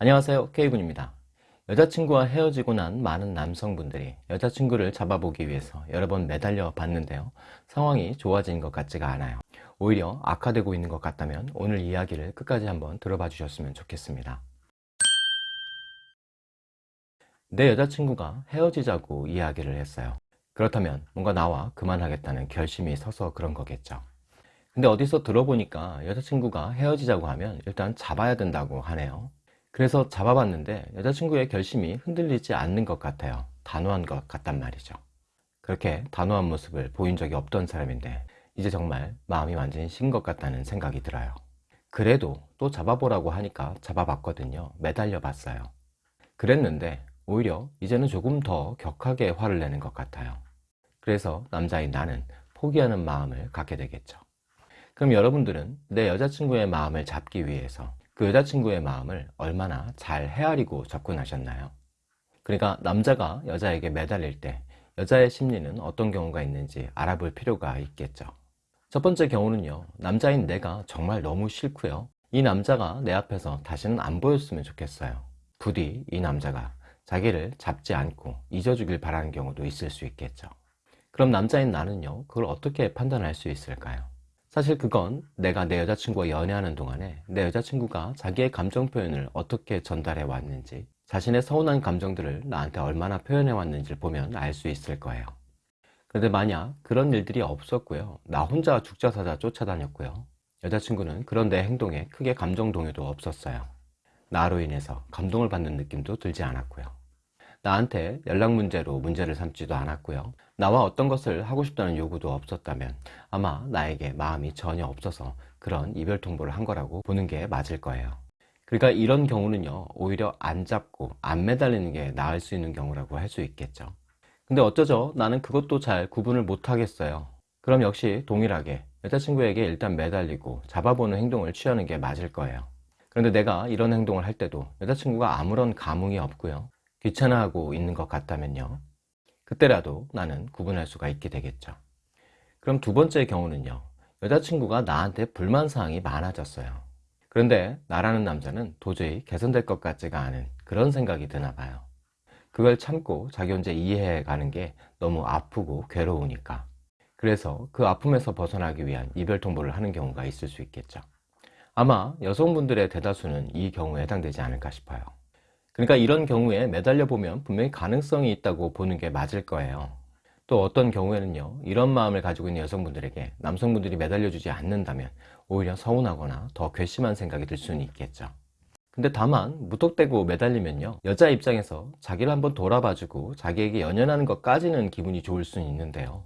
안녕하세요. K군입니다. 여자친구와 헤어지고 난 많은 남성분들이 여자친구를 잡아보기 위해서 여러 번 매달려 봤는데요. 상황이 좋아진 것 같지가 않아요. 오히려 악화되고 있는 것 같다면 오늘 이야기를 끝까지 한번 들어봐 주셨으면 좋겠습니다. 내 여자친구가 헤어지자고 이야기를 했어요. 그렇다면 뭔가 나와 그만하겠다는 결심이 서서 그런 거겠죠. 근데 어디서 들어보니까 여자친구가 헤어지자고 하면 일단 잡아야 된다고 하네요 그래서 잡아봤는데 여자친구의 결심이 흔들리지 않는 것 같아요. 단호한 것 같단 말이죠. 그렇게 단호한 모습을 보인 적이 없던 사람인데 이제 정말 마음이 완전히 신것 같다는 생각이 들어요. 그래도 또 잡아보라고 하니까 잡아봤거든요. 매달려 봤어요. 그랬는데 오히려 이제는 조금 더 격하게 화를 내는 것 같아요. 그래서 남자인 나는 포기하는 마음을 갖게 되겠죠. 그럼 여러분들은 내 여자친구의 마음을 잡기 위해서 그 여자친구의 마음을 얼마나 잘 헤아리고 접근하셨나요? 그러니까 남자가 여자에게 매달릴 때 여자의 심리는 어떤 경우가 있는지 알아볼 필요가 있겠죠 첫 번째 경우는요 남자인 내가 정말 너무 싫고요 이 남자가 내 앞에서 다시는 안 보였으면 좋겠어요 부디 이 남자가 자기를 잡지 않고 잊어주길 바라는 경우도 있을 수 있겠죠 그럼 남자인 나는요 그걸 어떻게 판단할 수 있을까요? 사실 그건 내가 내 여자친구와 연애하는 동안에 내 여자친구가 자기의 감정 표현을 어떻게 전달해 왔는지 자신의 서운한 감정들을 나한테 얼마나 표현해 왔는지를 보면 알 수 있을 거예요. 그런데 만약 그런 일들이 없었고요. 나 혼자 죽자사자 쫓아다녔고요. 여자친구는 그런 내 행동에 크게 감정 동요도 없었어요. 나로 인해서 감동을 받는 느낌도 들지 않았고요 나한테 연락 문제로 문제를 삼지도 않았고요. 나와 어떤 것을 하고 싶다는 요구도 없었다면 아마 나에게 마음이 전혀 없어서 그런 이별 통보를 한 거라고 보는 게 맞을 거예요. 그러니까 이런 경우는요 오히려 안 잡고 안 매달리는 게 나을 수 있는 경우라고 할 수 있겠죠. 근데 어쩌죠? 나는 그것도 잘 구분을 못 하겠어요. 그럼 역시 동일하게 여자친구에게 일단 매달리고 잡아보는 행동을 취하는 게 맞을 거예요. 그런데 내가 이런 행동을 할 때도 여자친구가 아무런 감흥이 없고요 귀찮아하고 있는 것 같다면요. 그때라도 나는 구분할 수가 있게 되겠죠. 그럼 두 번째 경우는요. 여자친구가 나한테 불만사항이 많아졌어요. 그런데 나라는 남자는 도저히 개선될 것 같지가 않은 그런 생각이 드나 봐요. 그걸 참고 자기 혼자 이해해 가는 게 너무 아프고 괴로우니까. 그래서 그 아픔에서 벗어나기 위한 이별 통보를 하는 경우가 있을 수 있겠죠. 아마 여성분들의 대다수는 이 경우에 해당되지 않을까 싶어요 그러니까 이런 경우에 매달려 보면 분명히 가능성이 있다고 보는 게 맞을 거예요. 또 어떤 경우에는요 이런 마음을 가지고 있는 여성분들에게 남성분들이 매달려 주지 않는다면 오히려 서운하거나 더 괘씸한 생각이 들 수는 있겠죠. 근데 다만 무턱대고 매달리면요 여자 입장에서 자기를 한번 돌아봐주고 자기에게 연연하는 것까지는 기분이 좋을 수는 있는데요.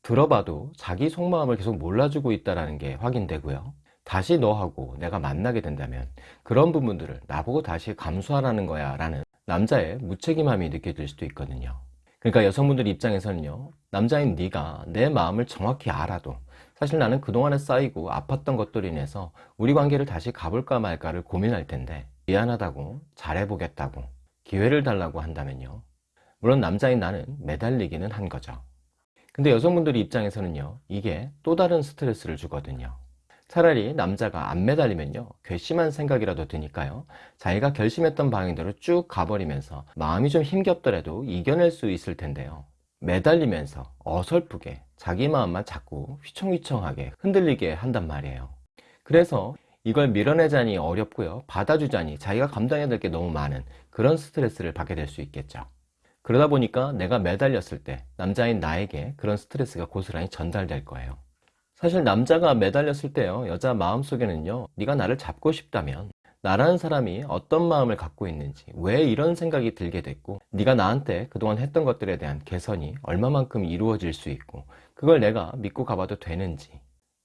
들어봐도 자기 속마음을 계속 몰라주고 있다는 게 확인되고요 다시 너하고 내가 만나게 된다면 그런 부분들을 나보고 다시 감수하라는 거야 라는 남자의 무책임함이 느껴질 수도 있거든요. 그러니까 여성분들 입장에서는요 남자인 네가 내 마음을 정확히 알아도 사실 나는 그동안에 쌓이고 아팠던 것들로 인해서 우리 관계를 다시 가볼까 말까를 고민할 텐데 미안하다고 잘해보겠다고 기회를 달라고 한다면요. 물론 남자인 나는 매달리기는 한 거죠. 근데 여성분들 입장에서는요 이게 또 다른 스트레스를 주거든요 차라리 남자가 안 매달리면요. 괘씸한 생각이라도 드니까요. 자기가 결심했던 방향대로 쭉 가버리면서 마음이 좀 힘겹더라도 이겨낼 수 있을 텐데요. 매달리면서 어설프게 자기 마음만 자꾸 휘청휘청하게 흔들리게 한단 말이에요. 그래서 이걸 밀어내자니 어렵고요. 받아주자니 자기가 감당해야 될 게 너무 많은 그런 스트레스를 받게 될 수 있겠죠. 그러다 보니까 내가 매달렸을 때 남자인 나에게 그런 스트레스가 고스란히 전달될 거예요 사실 남자가 매달렸을 때요 여자 마음속에는요 네가 나를 잡고 싶다면 나라는 사람이 어떤 마음을 갖고 있는지 왜 이런 생각이 들게 됐고 네가 나한테 그동안 했던 것들에 대한 개선이 얼마만큼 이루어질 수 있고 그걸 내가 믿고 가봐도 되는지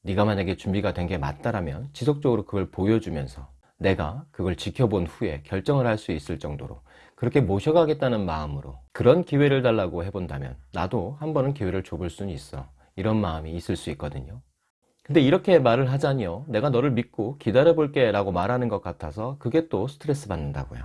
네가 만약에 준비가 된 게 맞다라면 지속적으로 그걸 보여주면서 내가 그걸 지켜본 후에 결정을 할 수 있을 정도로 그렇게 모셔가겠다는 마음으로 그런 기회를 달라고 해본다면 나도 한 번은 기회를 줘볼 수는 있어. 이런 마음이 있을 수 있거든요 근데 이렇게 말을 하자니요. 내가 너를 믿고 기다려 볼게 라고 말하는 것 같아서 그게 또 스트레스 받는다고요.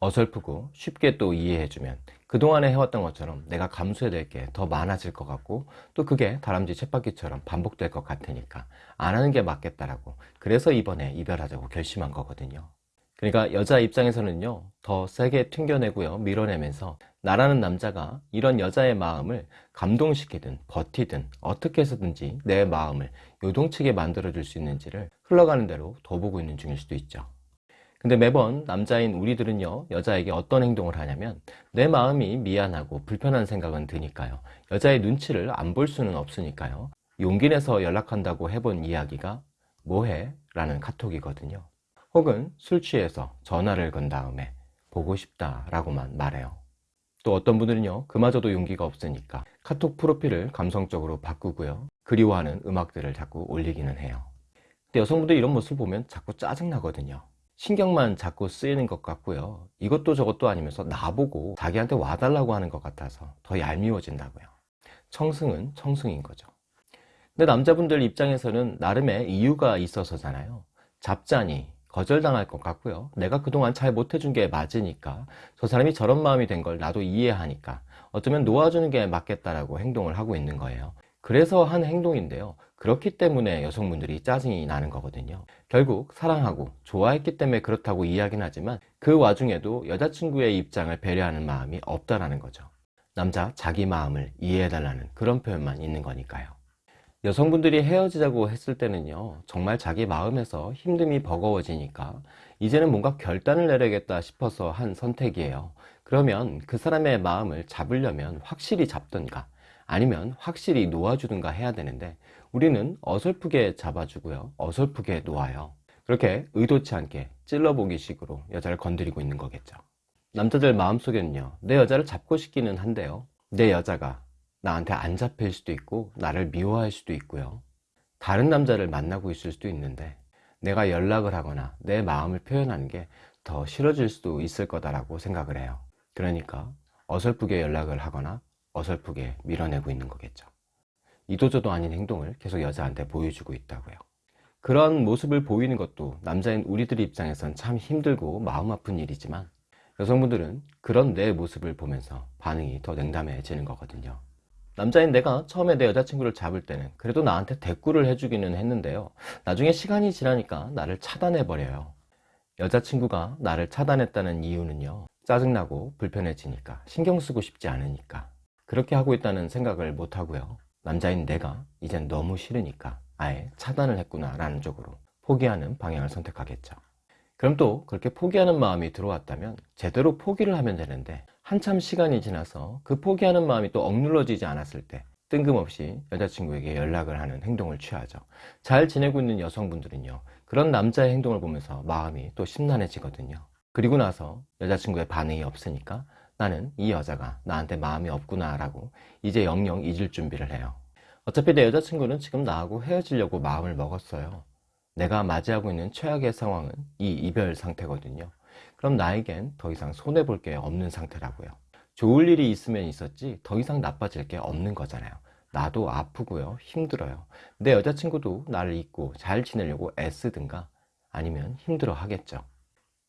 어설프고 쉽게 또 이해해주면 그동안에 해왔던 것처럼 내가 감수해야 될 게 더 많아질 것 같고 또 그게 다람쥐 쳇바퀴처럼 반복될 것 같으니까 안 하는 게 맞겠다라고 그래서 이번에 이별하자고 결심한 거거든요 그러니까 여자 입장에서는요 더 세게 튕겨내고요 밀어내면서 나라는 남자가 이런 여자의 마음을 감동시키든 버티든 어떻게 해서든지 내 마음을 요동치게 만들어 줄 수 있는지를 흘러가는 대로 더 보고 있는 중일 수도 있죠. 근데 매번 남자인 우리들은요 여자에게 어떤 행동을 하냐면 내 마음이 미안하고 불편한 생각은 드니까요. 여자의 눈치를 안 볼 수는 없으니까요. 용기 내서 연락한다고 해본 이야기가 뭐해? 라는 카톡이거든요 혹은 술 취해서 전화를 건 다음에 보고 싶다 라고만 말해요. 또 어떤 분들은요 그마저도 용기가 없으니까 카톡 프로필을 감성적으로 바꾸고요. 그리워하는 음악들을 자꾸 올리기는 해요. 근데 여성분들 이런 모습 보면 자꾸 짜증나거든요. 신경만 자꾸 쓰이는 것 같고요. 이것도 저것도 아니면서 나보고 자기한테 와달라고 하는 것 같아서 더 얄미워진다고요. 청승은 청승인 거죠. 근데 남자분들 입장에서는 나름의 이유가 있어서잖아요. 잡자니 거절당할 것 같고요. 내가 그동안 잘 못해준 게 맞으니까 저 사람이 저런 마음이 된 걸 나도 이해하니까 어쩌면 놓아주는 게 맞겠다라고 행동을 하고 있는 거예요. 그래서 한 행동인데요. 그렇기 때문에 여성분들이 짜증이 나는 거거든요. 결국 사랑하고 좋아했기 때문에 그렇다고 이야기는 하지만 그 와중에도 여자친구의 입장을 배려하는 마음이 없다라는 거죠. 남자 자기 마음을 이해해달라는 그런 표현만 있는 거니까요 여성분들이 헤어지자고 했을 때는요 정말 자기 마음에서 힘듦이 버거워지니까 이제는 뭔가 결단을 내려야겠다 싶어서 한 선택이에요. 그러면 그 사람의 마음을 잡으려면 확실히 잡던가 아니면 확실히 놓아주든가 해야 되는데 우리는 어설프게 잡아주고요. 어설프게 놓아요. 그렇게 의도치 않게 찔러보기 식으로 여자를 건드리고 있는 거겠죠. 남자들 마음속에는요 내 여자를 잡고 싶기는 한데요. 내 여자가 나한테 안 잡힐 수도 있고 나를 미워할 수도 있고요. 다른 남자를 만나고 있을 수도 있는데 내가 연락을 하거나 내 마음을 표현하는 게 더 싫어질 수도 있을 거다라고 생각을 해요. 그러니까 어설프게 연락을 하거나 어설프게 밀어내고 있는 거겠죠. 이도저도 아닌 행동을 계속 여자한테 보여주고 있다고요. 그런 모습을 보이는 것도 남자인 우리들 입장에선 참 힘들고 마음 아픈 일이지만 여성분들은 그런 내 모습을 보면서 반응이 더 냉담해지는 거거든요 남자인 내가 처음에 내 여자친구를 잡을 때는 그래도 나한테 대꾸를 해주기는 했는데요. 나중에 시간이 지나니까 나를 차단해 버려요. 여자친구가 나를 차단했다는 이유는요. 짜증나고 불편해지니까 신경 쓰고 싶지 않으니까. 그렇게 하고 있다는 생각을 못하고요. 남자인 내가 이젠 너무 싫으니까 아예 차단을 했구나 라는 쪽으로 포기하는 방향을 선택하겠죠. 그럼 또 그렇게 포기하는 마음이 들어왔다면 제대로 포기를 하면 되는데 한참 시간이 지나서 그 포기하는 마음이 또 억눌러지지 않았을 때 뜬금없이 여자친구에게 연락을 하는 행동을 취하죠. 잘 지내고 있는 여성분들은요 그런 남자의 행동을 보면서 마음이 또 심란해지거든요. 그리고 나서 여자친구의 반응이 없으니까 나는 이 여자가 나한테 마음이 없구나 라고 이제 영영 잊을 준비를 해요. 어차피 내 여자친구는 지금 나하고 헤어지려고 마음을 먹었어요. 내가 맞이하고 있는 최악의 상황은 이 이별 상태거든요 그럼 나에겐 더 이상 손해볼 게 없는 상태라고요. 좋을 일이 있으면 있었지 더 이상 나빠질 게 없는 거잖아요. 나도 아프고요. 힘들어요. 내 여자친구도 나를 잊고 잘 지내려고 애쓰든가 아니면 힘들어 하겠죠.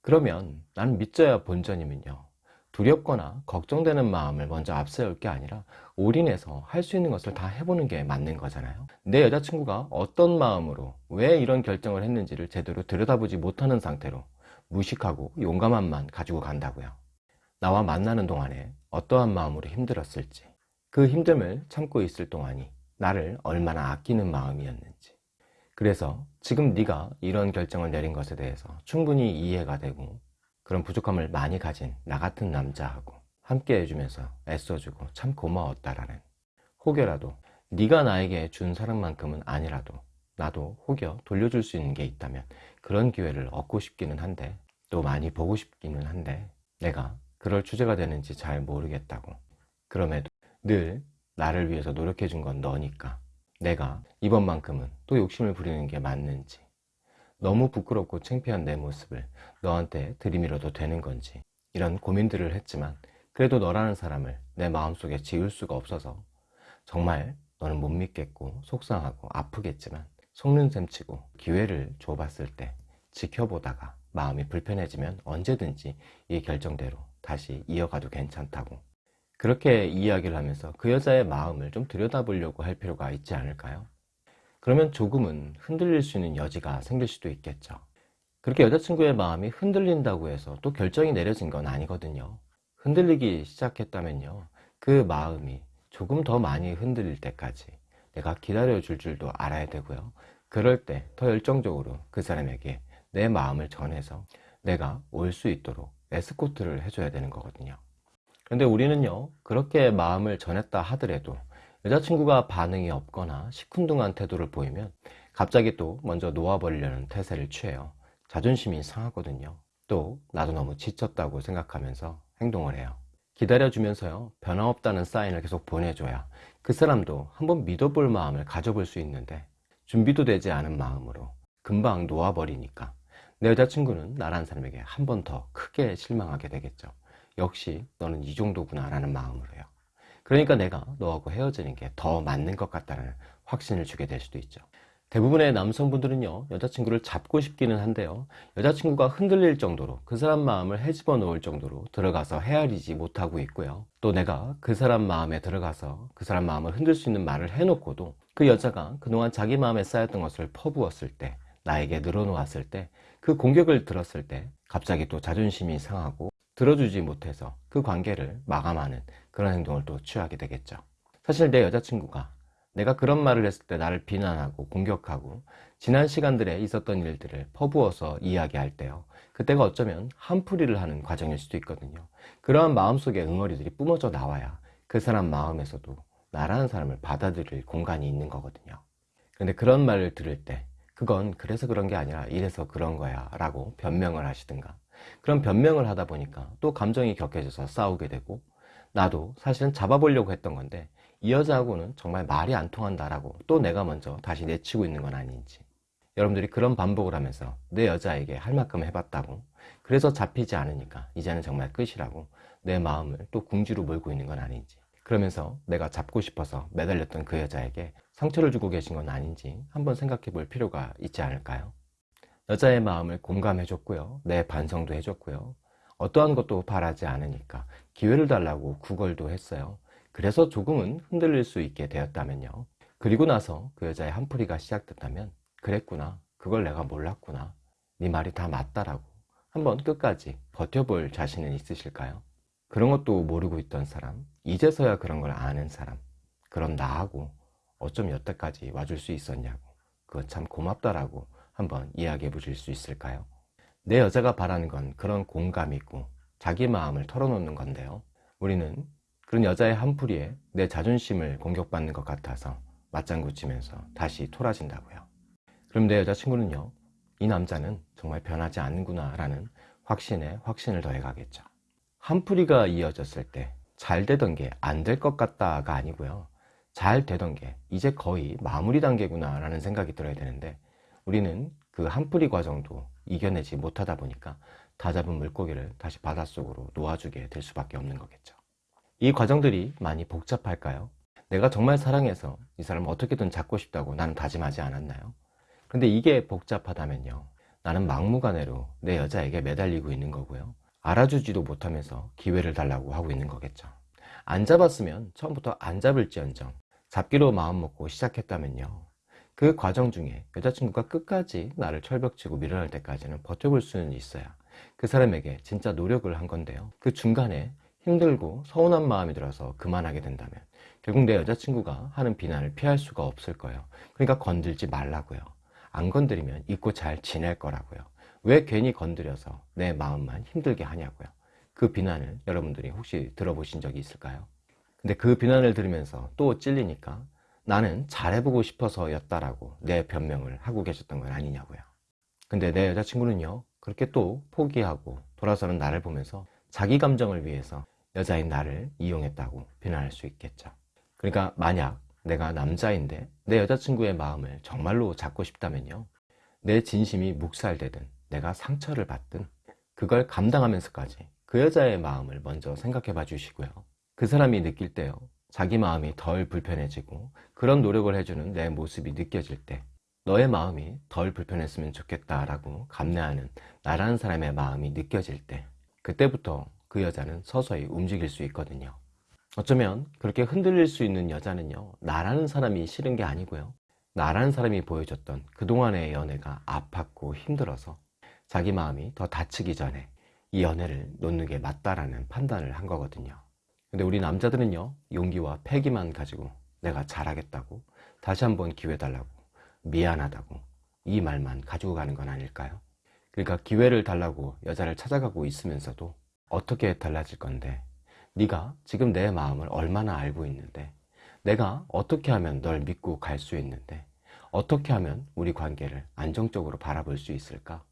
그러면 나는 믿져야 본전이면요. 두렵거나 걱정되는 마음을 먼저 앞세울 게 아니라 올인해서 할 수 있는 것을 다 해보는 게 맞는 거잖아요. 내 여자친구가 어떤 마음으로 왜 이런 결정을 했는지를 제대로 들여다보지 못하는 상태로 무식하고 용감함만 가지고 간다고요. 나와 만나는 동안에 어떠한 마음으로 힘들었을지 그 힘듦을 참고 있을 동안이 나를 얼마나 아끼는 마음이었는지. 그래서 지금 네가 이런 결정을 내린 것에 대해서 충분히 이해가 되고 그런 부족함을 많이 가진 나 같은 남자하고 함께 해주면서 애써주고 참 고마웠다라는 혹여라도 네가 나에게 준 사랑만큼은 아니라도 나도 혹여 돌려줄 수 있는 게 있다면 그런 기회를 얻고 싶기는 한데 또 많이 보고 싶기는 한데 내가 그럴 주제가 되는지 잘 모르겠다고. 그럼에도 늘 나를 위해서 노력해 준 건 너니까 내가 이번만큼은 또 욕심을 부리는 게 맞는지 너무 부끄럽고 창피한 내 모습을 너한테 들이밀어도 되는 건지 이런 고민들을 했지만 그래도 너라는 사람을 내 마음속에 지울 수가 없어서 정말 너는 못 믿겠고 속상하고 아프겠지만 속는 셈 치고 기회를 줘봤을 때 지켜보다가 마음이 불편해지면 언제든지 이 결정대로 다시 이어가도 괜찮다고 그렇게 이야기를 하면서 그 여자의 마음을 좀 들여다보려고 할 필요가 있지 않을까요? 그러면 조금은 흔들릴 수 있는 여지가 생길 수도 있겠죠 그렇게 여자친구의 마음이 흔들린다고 해서 또 결정이 내려진 건 아니거든요. 흔들리기 시작했다면요. 그 마음이 조금 더 많이 흔들릴 때까지 내가 기다려 줄 줄도 알아야 되고요. 그럴 때 더 열정적으로 그 사람에게 내 마음을 전해서 내가 올 수 있도록 에스코트를 해줘야 되는 거거든요. 근데 우리는요, 그렇게 마음을 전했다 하더라도 여자친구가 반응이 없거나 시큰둥한 태도를 보이면 갑자기 또 먼저 놓아버리려는 태세를 취해요. 자존심이 상하거든요. 또 나도 너무 지쳤다고 생각하면서 행동을 해요. 기다려주면서요, 변함없다는 사인을 계속 보내줘야 그 사람도 한번 믿어볼 마음을 가져볼 수 있는데 준비도 되지 않은 마음으로 금방 놓아버리니까 내 여자친구는 나라는 사람에게 한 번 더 크게 실망하게 되겠죠. 역시 너는 이 정도구나 라는 마음으로요. 그러니까 내가 너하고 헤어지는 게 더 맞는 것 같다는 확신을 주게 될 수도 있죠. 대부분의 남성분들은요 여자친구를 잡고 싶기는 한데요. 여자친구가 흔들릴 정도로 그 사람 마음을 헤집어 놓을 정도로 들어가서 헤아리지 못하고 있고요. 또 내가 그 사람 마음에 들어가서 그 사람 마음을 흔들 수 있는 말을 해놓고도 그 여자가 그동안 자기 마음에 쌓였던 것을 퍼부었을 때 나에게 늘어놓았을 때 그 공격을 들었을 때 갑자기 또 자존심이 상하고 들어주지 못해서 그 관계를 마감하는 그런 행동을 또 취하게 되겠죠. 사실 내 여자친구가 내가 그런 말을 했을 때 나를 비난하고 공격하고 지난 시간들에 있었던 일들을 퍼부어서 이야기할 때요. 그때가 어쩌면 한풀이를 하는 과정일 수도 있거든요. 그러한 마음속에 응어리들이 뿜어져 나와야 그 사람 마음에서도 나라는 사람을 받아들일 공간이 있는 거거든요. 근데 그런 말을 들을 때 그건 그래서 그런 게 아니라 이래서 그런 거야 라고 변명을 하시든가. 그런 변명을 하다 보니까 또 감정이 격해져서 싸우게 되고 나도 사실은 잡아보려고 했던 건데 이 여자하고는 정말 말이 안 통한다라고 또 내가 먼저 다시 내치고 있는 건 아닌지. 여러분들이 그런 반복을 하면서 내 여자에게 할 만큼 해봤다고. 그래서 잡히지 않으니까 이제는 정말 끝이라고 내 마음을 또 궁지로 몰고 있는 건 아닌지. 그러면서 내가 잡고 싶어서 매달렸던 그 여자에게 상처를 주고 계신 건 아닌지 한번 생각해 볼 필요가 있지 않을까요? 여자의 마음을 공감해 줬고요. 내 반성도 해줬고요. 어떠한 것도 바라지 않으니까 기회를 달라고 구걸도 했어요 그래서 조금은 흔들릴 수 있게 되었다면요 그리고 나서 그 여자의 한풀이가 시작됐다면 그랬구나 그걸 내가 몰랐구나 네 말이 다 맞다라고 한번 끝까지 버텨볼 자신은 있으실까요? 그런 것도 모르고 있던 사람 이제서야 그런 걸 아는 사람 그런 나하고 어쩜 여태까지 와줄 수 있었냐고 그건 참 고맙다라고 한번 이야기해 보실 수 있을까요? 내 여자가 바라는 건 그런 공감이고 자기 마음을 털어놓는 건데요 우리는 그런 여자의 한풀이에 내 자존심을 공격받는 것 같아서 맞장구 치면서 다시 토라진다고요. 그럼 내 여자친구는요? 이 남자는 정말 변하지 않는구나 라는 확신에 확신을 더해가겠죠. 한풀이가 이어졌을 때 잘 되던 게 안 될 것 같다가 아니고요. 잘 되던 게 이제 거의 마무리 단계구나 라는 생각이 들어야 되는데 우리는 그 한풀이 과정도 이겨내지 못하다 보니까 다 잡은 물고기를 다시 바닷속으로 놓아주게 될 수밖에 없는 거겠죠 이 과정들이 많이 복잡할까요? 내가 정말 사랑해서 이 사람을 어떻게든 잡고 싶다고 나는 다짐하지 않았나요? 근데 이게 복잡하다면요. 나는 막무가내로 내 여자에게 매달리고 있는 거고요. 알아주지도 못하면서 기회를 달라고 하고 있는 거겠죠. 안 잡았으면 처음부터 안 잡을지언정 잡기로 마음먹고 시작했다면요. 그 과정 중에 여자친구가 끝까지 나를 철벽치고 밀어낼 때까지는 버텨볼 수는 있어야 그 사람에게 진짜 노력을 한 건데요. 그 중간에 힘들고 서운한 마음이 들어서 그만하게 된다면 결국 내 여자친구가 하는 비난을 피할 수가 없을 거예요. 그러니까 건들지 말라고요. 안 건드리면 잊고 잘 지낼 거라고요. 왜 괜히 건드려서 내 마음만 힘들게 하냐고요. 그 비난을 여러분들이 혹시 들어보신 적이 있을까요? 근데 그 비난을 들으면서 또 찔리니까 나는 잘해보고 싶어서 였다라고 내 변명을 하고 계셨던 건 아니냐고요. 근데 내 여자친구는요 그렇게 또 포기하고 돌아서는 나를 보면서 자기 감정을 위해서 여자인 나를 이용했다고 비난할 수 있겠죠. 그러니까 만약 내가 남자인데 내 여자친구의 마음을 정말로 잡고 싶다면요. 내 진심이 묵살되든 내가 상처를 받든 그걸 감당하면서까지 그 여자의 마음을 먼저 생각해 봐 주시고요. 그 사람이 느낄 때요. 자기 마음이 덜 불편해지고 그런 노력을 해주는 내 모습이 느껴질 때 너의 마음이 덜 불편했으면 좋겠다 라고 감내하는 나라는 사람의 마음이 느껴질 때 그때부터 그 여자는 서서히 움직일 수 있거든요 어쩌면 그렇게 흔들릴 수 있는 여자는요 나라는 사람이 싫은 게 아니고요 나라는 사람이 보여줬던 그동안의 연애가 아팠고 힘들어서 자기 마음이 더 다치기 전에 이 연애를 놓는 게 맞다라는 판단을 한 거거든요. 근데 우리 남자들은요, 용기와 패기만 가지고 내가 잘하겠다고, 다시 한번 기회 달라고, 미안하다고, 이 말만 가지고 가는 건 아닐까요? 그러니까 기회를 달라고 여자를 찾아가고 있으면서도 어떻게 달라질 건데, 네가 지금 내 마음을 얼마나 알고 있는데, 내가 어떻게 하면 널 믿고 갈 수 있는데, 어떻게 하면 우리 관계를 안정적으로 바라볼 수 있을까?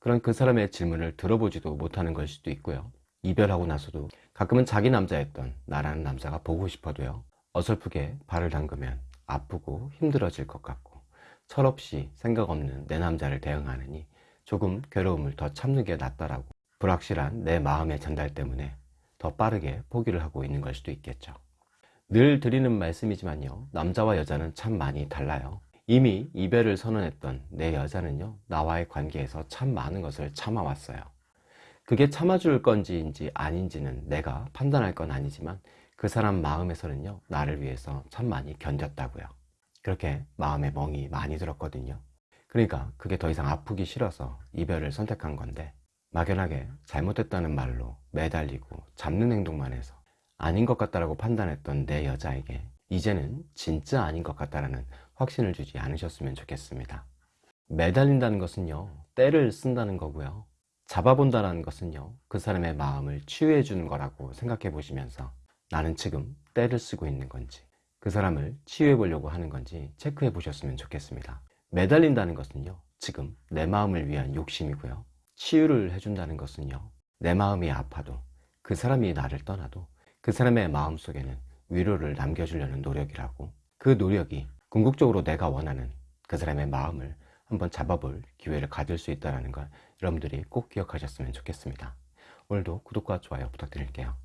그런 그 사람의 질문을 들어보지도 못하는 걸 수도 있고요. 이별하고 나서도 가끔은 자기 남자였던 나라는 남자가 보고 싶어도요. 어설프게 발을 담그면 아프고 힘들어질 것 같고 철없이 생각 없는 내 남자를 대응하느니 조금 괴로움을 더 참는 게 낫다라고 불확실한 내 마음의 전달 때문에 더 빠르게 포기를 하고 있는 걸 수도 있겠죠. 늘 드리는 말씀이지만요. 남자와 여자는 참 많이 달라요. 이미 이별을 선언했던 내 여자는요, 나와의 관계에서 참 많은 것을 참아왔어요. 그게 참아줄 건지인지 아닌지는 내가 판단할 건 아니지만 그 사람 마음에서는요, 나를 위해서 참 많이 견뎠다고요. 그렇게 마음에 멍이 많이 들었거든요. 그러니까 그게 더 이상 아프기 싫어서 이별을 선택한 건데 막연하게 잘못했다는 말로 매달리고 잡는 행동만 해서 아닌 것 같다라고 판단했던 내 여자에게 이제는 진짜 아닌 것 같다라는 확신을 주지 않으셨으면 좋겠습니다. 매달린다는 것은요, 때를 쓴다는 거고요. 잡아본다는 것은요, 그 사람의 마음을 치유해 주는 거라고 생각해 보시면서 나는 지금 때를 쓰고 있는 건지, 그 사람을 치유해 보려고 하는 건지 체크해 보셨으면 좋겠습니다. 매달린다는 것은요, 지금 내 마음을 위한 욕심이고요. 치유를 해준다는 것은요, 내 마음이 아파도 그 사람이 나를 떠나도 그 사람의 마음 속에는 위로를 남겨주려는 노력이라고 그 노력이 궁극적으로 내가 원하는 그 사람의 마음을 한번 잡아볼 기회를 가질 수 있다는 걸 여러분들이 꼭 기억하셨으면 좋겠습니다. 오늘도 구독과 좋아요 부탁드릴게요.